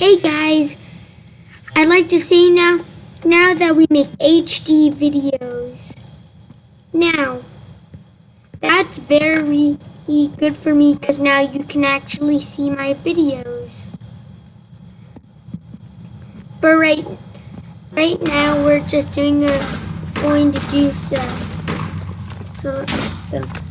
Hey guys, I'd like to say now, now that we make HD videos, now, that's very good for me because now you can actually see my videos. But right, right now we're just doing a, going to do stuff. So let's go.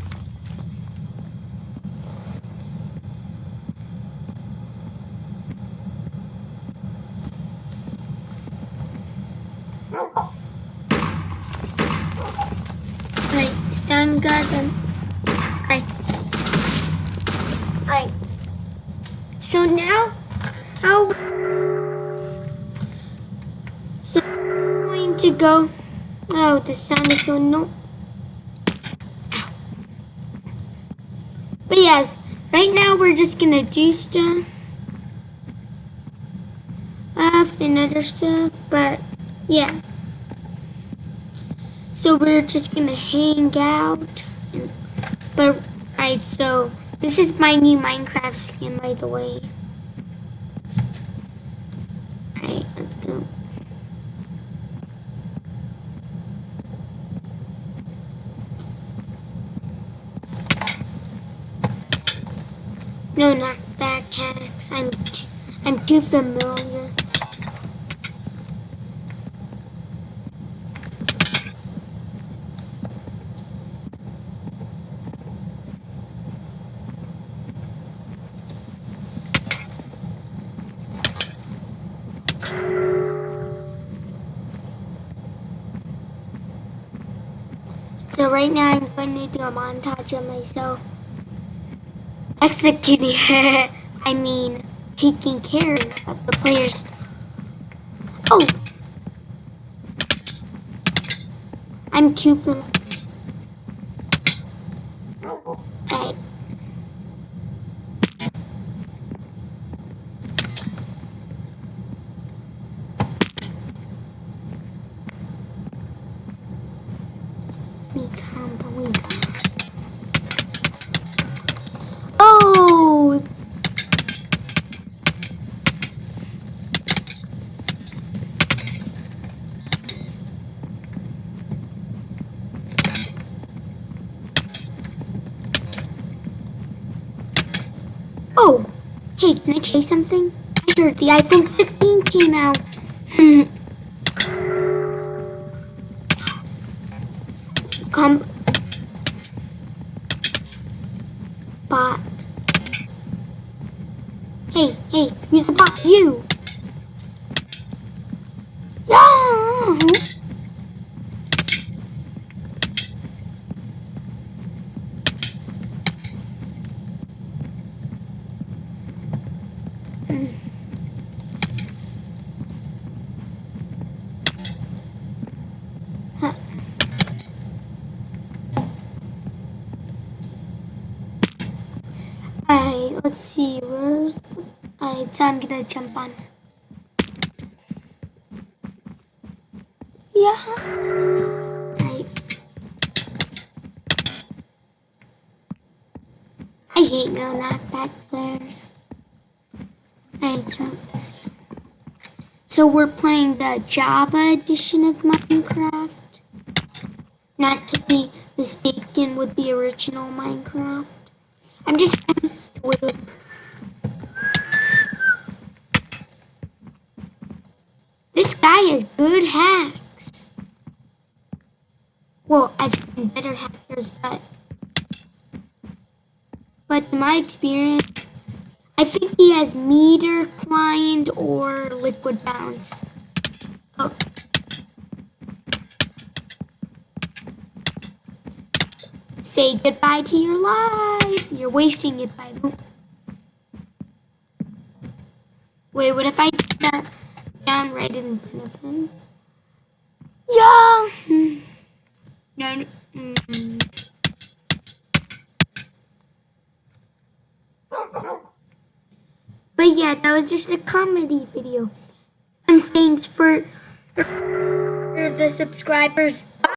Right, stun gun. Right. Right. So now, how? So I'm going to go. Oh, the sound is so no. Ow. But yes, right now we're just gonna do stuff. Stuff and other stuff, but yeah. So we're just gonna hang out. But, right, so this is my new Minecraft skin, by the way. Alright, let's go. No, not that, backpacks. I'm, I'm too familiar. So right now I'm going to do a montage of myself executing, I mean, taking care of the players. Oh! I'm too full. Right. Become Oh! Oh! Hey, can I tell you something? I heard the iPhone 15 came out. Hmm. Come. Bot. Hey, hey, who's the bot? You. Let's see, where's the... Alright, I'm gonna jump on. Yeah. Alright. I hate no knockback players. Alright, so. So we're playing the Java edition of Minecraft. Not to be mistaken with the original Minecraft. I'm just This guy has good hacks. Well, I've seen better hackers, but but my experience, I think he has Meteor Client or liquid bounce. Oh. Say goodbye to your life. You're wasting it by the Wait, what if I did that down right in front of him? Yeah. No. no. Mm. But yeah, that was just a comedy video. And thanks for, for the subscribers